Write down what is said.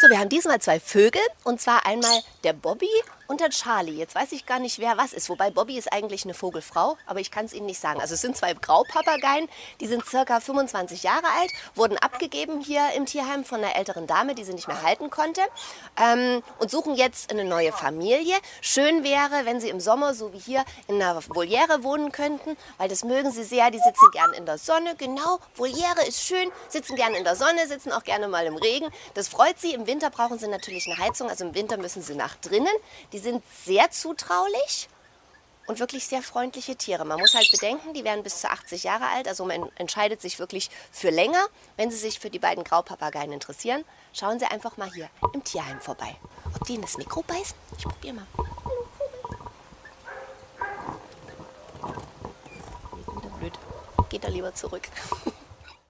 So, wir haben diesmal zwei Vögel und zwar einmal der Bobby und der Charlie. Jetzt weiß ich gar nicht, wer was ist. Wobei Bobby ist eigentlich eine Vogelfrau, aber ich kann es Ihnen nicht sagen. Also es sind zwei Graupapageien, die sind circa 25 Jahre alt, wurden abgegeben hier im Tierheim von einer älteren Dame, die sie nicht mehr halten konnte ähm, und suchen jetzt eine neue Familie. Schön wäre, wenn sie im Sommer, so wie hier, in einer Voliere wohnen könnten, weil das mögen sie sehr. Die sitzen gern in der Sonne. Genau, Voliere ist schön, sitzen gern in der Sonne, sitzen auch gerne mal im Regen. Das freut sie. Im Winter brauchen sie natürlich eine Heizung, also im Winter müssen sie nach drinnen. Die sind sehr zutraulich und wirklich sehr freundliche Tiere. Man muss halt bedenken, die werden bis zu 80 Jahre alt, also man entscheidet sich wirklich für länger. Wenn Sie sich für die beiden Graupapageien interessieren, schauen Sie einfach mal hier im Tierheim vorbei. Ob die in das Mikro beißen? Ich probiere mal. Geht er lieber zurück.